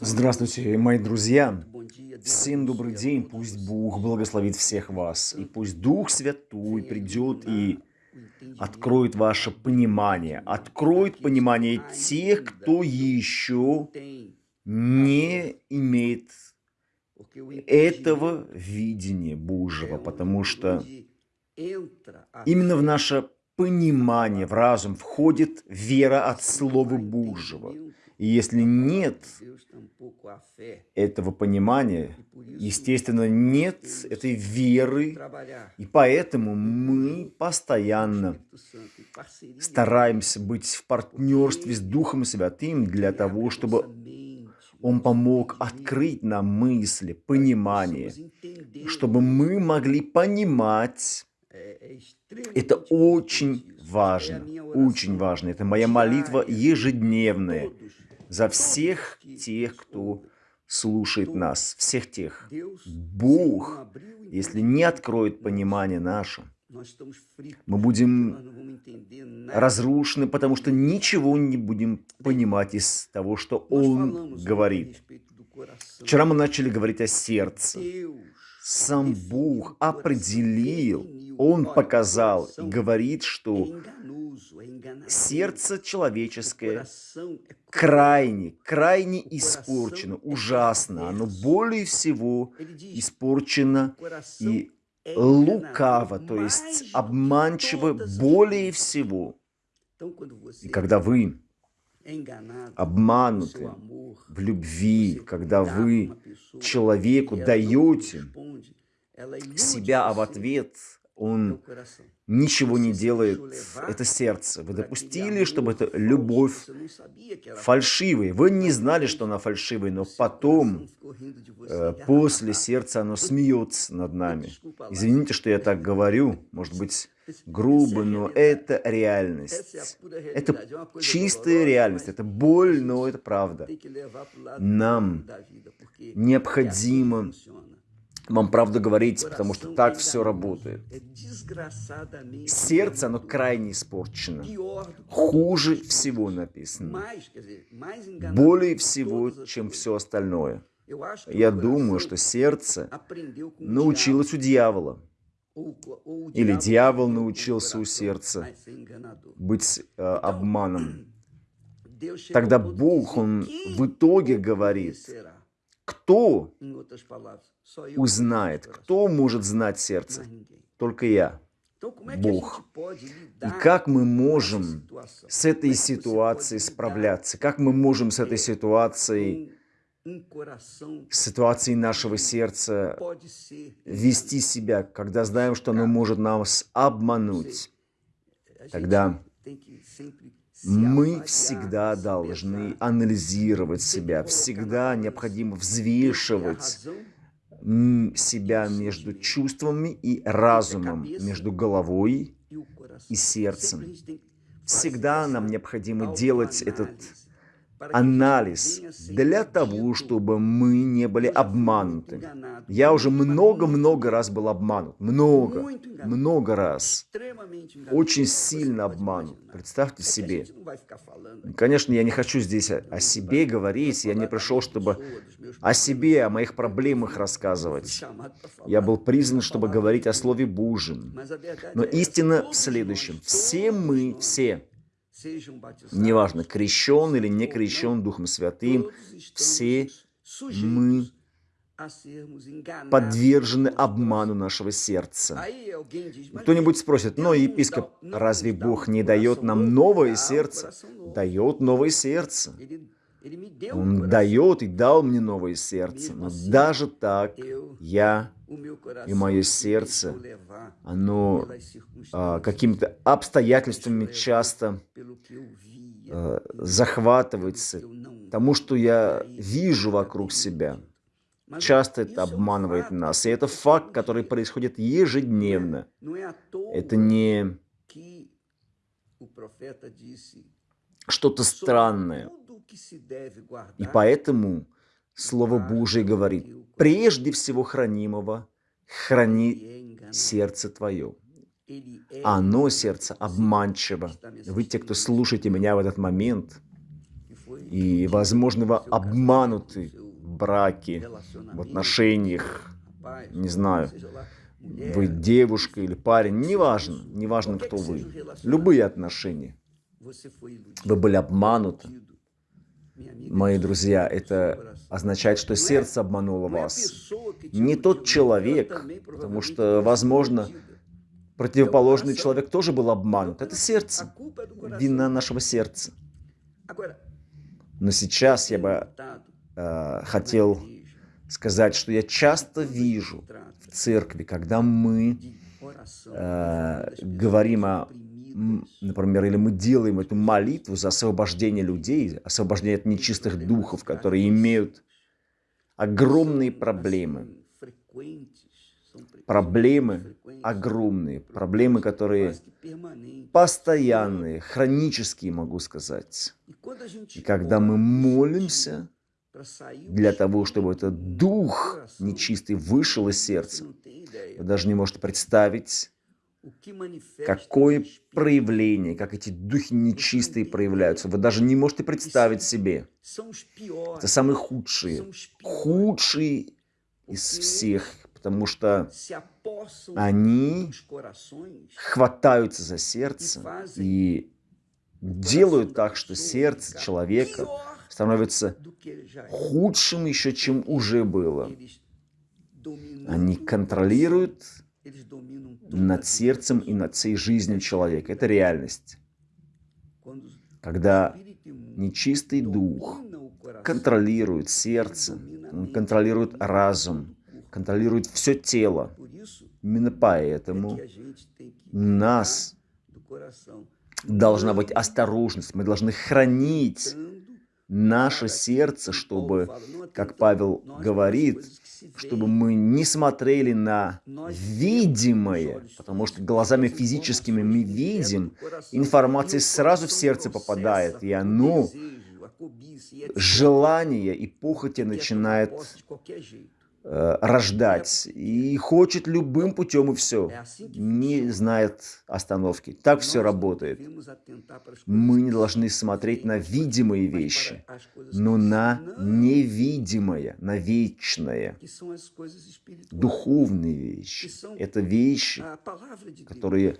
Здравствуйте, мои друзья! Всем добрый день! Пусть Бог благословит всех вас, и пусть Дух Святой придет и откроет ваше понимание, откроет понимание тех, кто еще не имеет этого видения Божьего, потому что именно в наше понимание, в разум входит вера от Слова Божьего. И если нет этого понимания, естественно, нет этой веры, и поэтому мы постоянно стараемся быть в партнерстве с Духом Святым для того, чтобы Он помог открыть нам мысли, понимание, чтобы мы могли понимать. Это очень важно, очень важно. Это моя молитва ежедневная за всех тех, кто слушает нас, всех тех. Бог, если не откроет понимание наше, мы будем разрушены, потому что ничего не будем понимать из того, что Он говорит. Вчера мы начали говорить о сердце. Сам Бог определил, Он показал, говорит, что сердце человеческое крайне, крайне испорчено, ужасно. Оно более всего испорчено и лукаво, то есть обманчиво более всего. И когда вы обмануты в любви, когда вы человеку даете себя, в ответ он ничего не делает, это сердце. Вы допустили, чтобы эта любовь фальшивая. Вы не знали, что она фальшивая, но потом, э, после сердца, оно смеется над нами. Извините, что я так говорю, может быть, грубо, но это реальность. Это чистая реальность, это боль, но это правда. Нам необходимо вам правду говорить, потому что так все работает. Сердце, оно крайне испорчено. Хуже всего написано. Более всего, чем все остальное. Я думаю, что сердце научилось у дьявола. Или дьявол научился у сердца быть э, обманом. Тогда Бог, Он в итоге говорит, кто узнает, кто может знать сердце? Только я, Бог. И как мы можем с этой ситуацией справляться? Как мы можем с этой ситуацией, с ситуацией нашего сердца вести себя, когда знаем, что оно может нас обмануть? Тогда мы всегда должны анализировать себя, всегда необходимо взвешивать себя между чувствами и разумом, между головой и сердцем. Всегда нам необходимо делать этот анализ для того, чтобы мы не были обмануты. Я уже много-много раз был обманут. Много, много раз. Очень сильно обманут. Представьте себе. Конечно, я не хочу здесь о себе говорить. Я не пришел, чтобы о себе, о моих проблемах рассказывать. Я был призван, чтобы говорить о Слове Божьем. Но истина в следующем. Все мы, все, неважно, крещен или не крещен Духом Святым, все мы подвержены обману нашего сердца. Кто-нибудь спросит, но епископ, разве Бог не дает нам новое сердце? Дает новое сердце. Он дает и дал мне новое сердце. Но даже так я и мое сердце, оно а, какими-то обстоятельствами часто а, захватывается тому, что я вижу вокруг себя. Часто это обманывает нас. И это факт, который происходит ежедневно. Это не что-то странное. И поэтому Слово Божие говорит, прежде всего хранимого храни сердце твое. Оно, сердце, обманчиво. Вы, те, кто слушаете меня в этот момент, И, возможно, вы обмануты в браке, в отношениях, не знаю, вы девушка или парень, неважно, неважно, кто вы. Любые отношения. Вы были обмануты. Мои друзья, это означает, что сердце обмануло вас. Не тот человек, потому что, возможно, противоположный человек тоже был обманут. Это сердце, вина нашего сердца. Но сейчас я бы э, хотел сказать, что я часто вижу в церкви, когда мы э, говорим о, например, или мы делаем эту молитву за освобождение людей, освобождение от нечистых духов, которые имеют огромные проблемы. Проблемы огромные, проблемы, которые постоянные, хронические, могу сказать. И когда мы молимся, для того, чтобы этот дух нечистый вышел из сердца. Вы даже не можете представить, какое проявление, как эти духи нечистые проявляются. Вы даже не можете представить себе. Это самые худшие, худшие из всех, потому что они хватаются за сердце и делают так, что сердце человека становится худшим еще, чем уже было. Они контролируют над сердцем и над всей жизнью человека. Это реальность. Когда нечистый дух контролирует сердце, он контролирует разум, контролирует все тело. Именно поэтому у нас должна быть осторожность, мы должны хранить наше сердце, чтобы, как Павел говорит, чтобы мы не смотрели на видимое, потому что глазами физическими мы видим, информация сразу в сердце попадает, и оно, желание и похоти начинает рождать и хочет любым путем и все, не знает остановки. Так все работает. Мы не должны смотреть на видимые вещи, но на невидимое, на вечное, духовные вещи. Это вещи, которые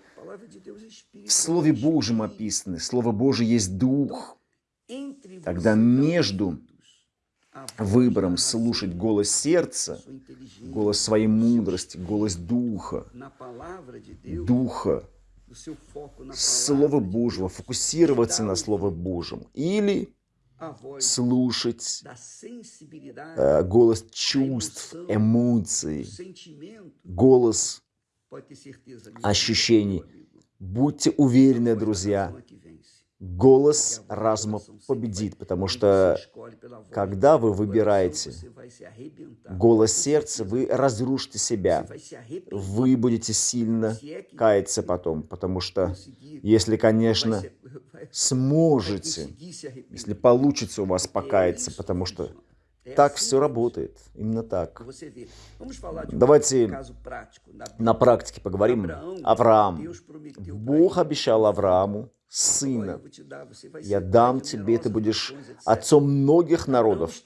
в Слове Божьем описаны. Слово Божье есть Дух. Тогда между выбором слушать голос сердца, голос своей мудрости, голос Духа, Духа, Слова Божьего, фокусироваться на Слове Божьем. Или слушать э, голос чувств, эмоций, голос ощущений. Будьте уверены, друзья, голос разума победит, потому что когда вы выбираете голос сердца, вы разрушите себя, вы будете сильно каяться потом, потому что если, конечно, сможете, если получится у вас покаяться, потому что так все работает, именно так. Давайте на практике поговорим. Авраам. Бог обещал Аврааму, сына. Я дам тебе, ты будешь отцом многих народов.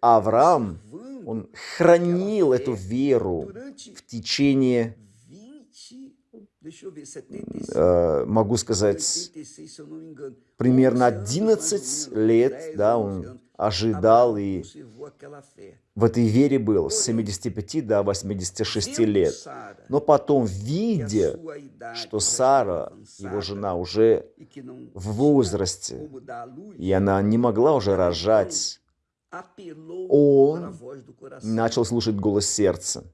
Авраам, он хранил эту веру в течение, э, могу сказать, примерно 11 лет, да, он ожидал и в этой вере был с 75 до 86 лет. Но потом, видя, что Сара, его жена, уже в возрасте, и она не могла уже рожать, он начал слушать голос сердца,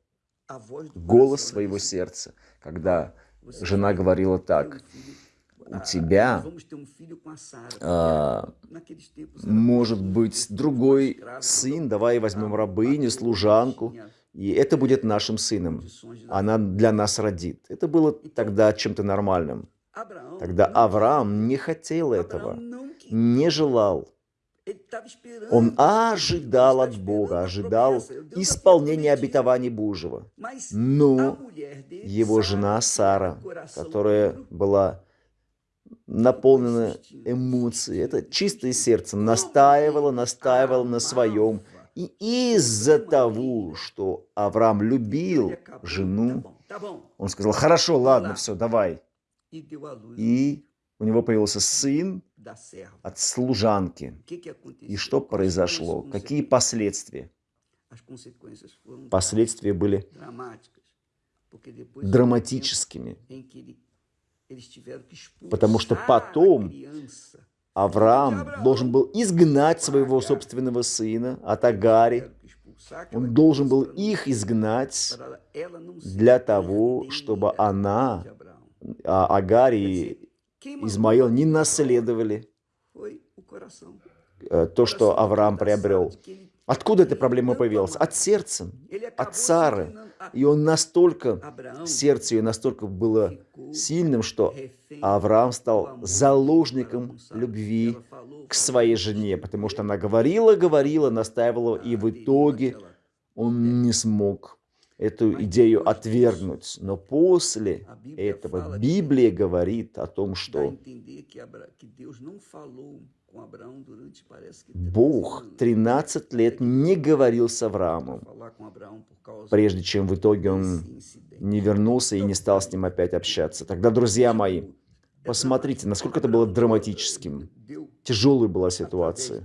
голос своего сердца, когда жена говорила так, у тебя а, может быть другой сын, давай возьмем рабыню, служанку, и это будет нашим сыном. Она для нас родит. Это было тогда чем-то нормальным. Тогда Авраам не хотел этого, не желал. Он ожидал от Бога, ожидал исполнения обетований Божьего. Но его жена Сара, которая была наполнено эмоций. Это чистое сердце настаивало, настаивало на своем. И из-за того, что Авраам любил жену, он сказал, хорошо, ладно, все, давай. И у него появился сын от служанки. И что произошло? Какие последствия? Последствия были драматическими, потому что потом Авраам должен был изгнать своего собственного сына от Агари. Он должен был их изгнать для того, чтобы она, а, Агари и Измаил не наследовали э, то, что Авраам приобрел. Откуда эта проблема появилась? От сердца, от Сары. И он настолько, сердце ее настолько было сильным, что Авраам стал заложником любви к своей жене, потому что она говорила, говорила, настаивала, и в итоге он не смог эту идею отвергнуть. Но после этого Библия говорит о том, что Бог 13 лет не говорил с Авраамом, прежде чем в итоге он не вернулся и не стал с ним опять общаться. Тогда, друзья мои, посмотрите, насколько это было драматическим. Тяжелая была ситуация.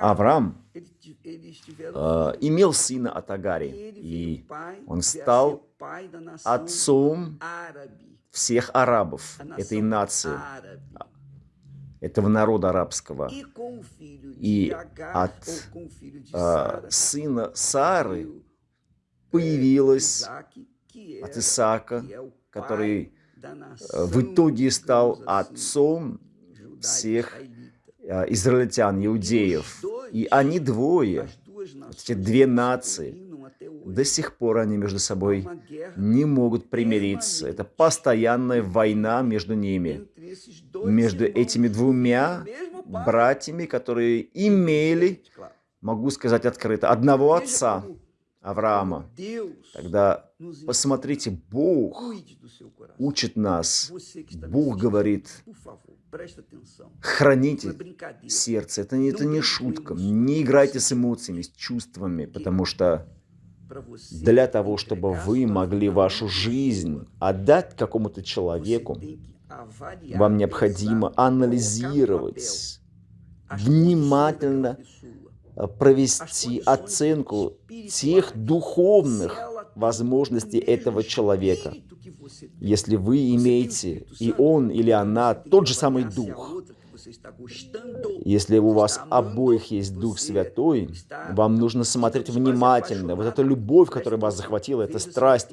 Авраам э, имел сына от Агари, и он стал отцом всех арабов этой нации этого народа арабского. И от э, сына Сары появилась от Исаака, который э, в итоге стал отцом всех э, израильтян, иудеев. И они двое, эти две нации, до сих пор они между собой не могут примириться. Это постоянная война между ними, между этими двумя братьями, которые имели, могу сказать открыто, одного отца, Авраама. Тогда посмотрите, Бог учит нас, Бог говорит, храните сердце. Это, это не шутка. Не играйте с эмоциями, с чувствами, потому что для того, чтобы вы могли вашу жизнь отдать какому-то человеку, вам необходимо анализировать, внимательно э, провести оценку тех духовных возможностей этого человека. Если вы имеете, и он или она, тот же самый дух, если у вас обоих есть Дух Святой, вам нужно смотреть внимательно. Вот эта любовь, которая вас захватила, эта страсть,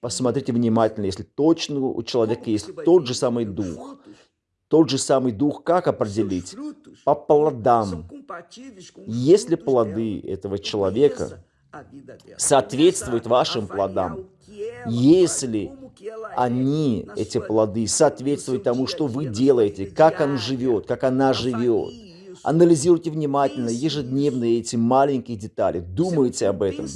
посмотрите внимательно. Если точно у человека есть тот же самый Дух, тот же самый Дух, как определить? По плодам. Если плоды этого человека соответствуют вашим плодам, если они, эти плоды, соответствуют тому, что вы делаете, как он живет, как она живет. Анализируйте внимательно, ежедневно эти маленькие детали. Думайте об этом.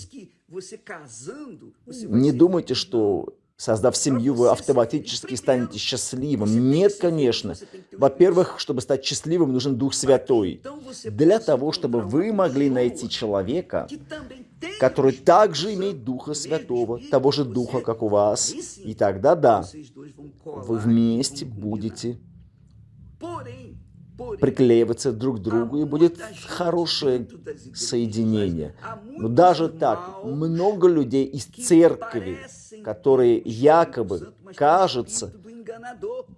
Не думайте, что создав семью, вы автоматически станете счастливым. Нет, конечно. Во-первых, чтобы стать счастливым, нужен Дух Святой. Для того, чтобы вы могли найти человека, который также имеет Духа Святого, того же Духа, как у вас. И тогда, да, вы вместе будете приклеиваться друг к другу, и будет хорошее соединение. Но даже так, много людей из церкви, которые якобы, кажется,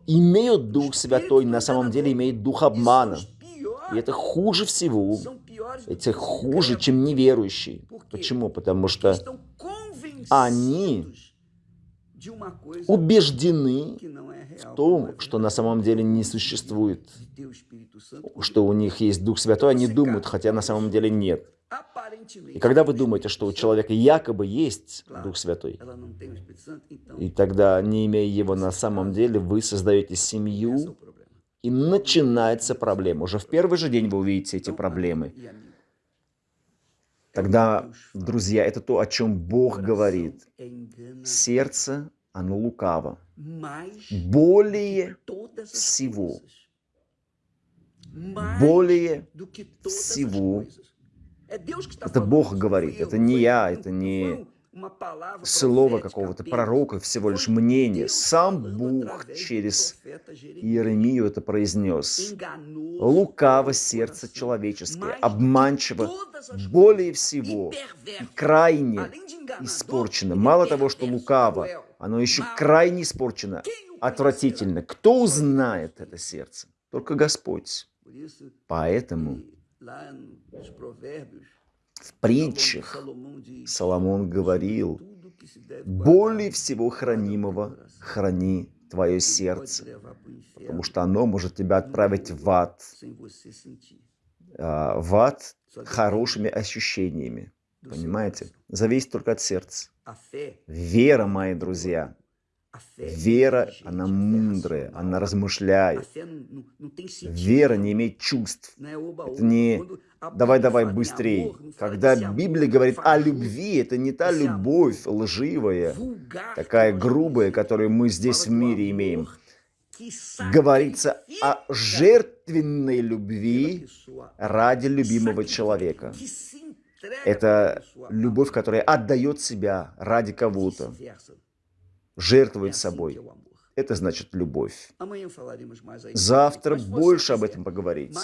имеют Дух Святой, на самом деле имеют Дух обмана. И это хуже всего. Это хуже, чем неверующие. Почему? Потому что они убеждены в том, что на самом деле не существует, что у них есть Дух Святой, они думают, хотя на самом деле нет. И когда вы думаете, что у человека якобы есть Дух Святой, и тогда, не имея его на самом деле, вы создаете семью, и начинается проблема. Уже в первый же день вы увидите эти проблемы. Тогда, друзья, это то, о чем Бог говорит. Сердце оно лукаво. Более всего. Более всего. Это Бог говорит, это не я, это не слово какого-то пророка, всего лишь мнение. Сам Бог через. Иеремию это произнес. Лукаво сердце человеческое, обманчиво, более всего, e и крайне испорчено. Мало того, что лукаво, оно еще крайне испорчено, отвратительно. Кто узнает это сердце? Только Господь. Поэтому в притчах Соломон говорил, более всего хранимого храни твое сердце, потому что оно может тебя отправить в ад, а, в ад хорошими ощущениями. Понимаете? Зависит только от сердца. Fé, Вера, мои друзья, fé вера, она мудрая, она размышляет. não tem sentido. Вера не имеет чувств. Это не Quando a давай, Bíblia давай fala em быстрее. fala Когда Библия говорит о любви, это не та любовь лживая, такая грубая, которую мы здесь в мире имеем. Говорится о жертвенной любви ради любимого человека. Это любовь, которая отдает себя ради кого-то, жертвует собой. Это значит любовь. Завтра больше об этом поговорить.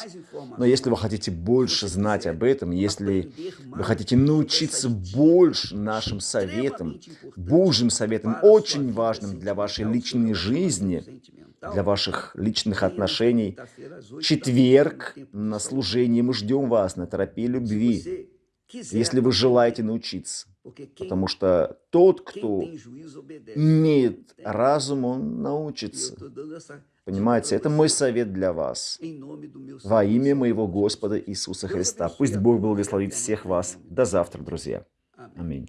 Но если вы хотите больше знать об этом, если вы хотите научиться больше нашим советам, Божьим советам, очень важным для вашей личной жизни, для ваших личных отношений, четверг на служении мы ждем вас на Se любви, если вы желаете научиться. Потому что тот, кто имеет разум, он E научится. Понимаете, это мой совет для вас. Во имя моего Господа. Иисуса Христа. Пусть Бог благословит всех вас. До завтра, друзья. Аминь.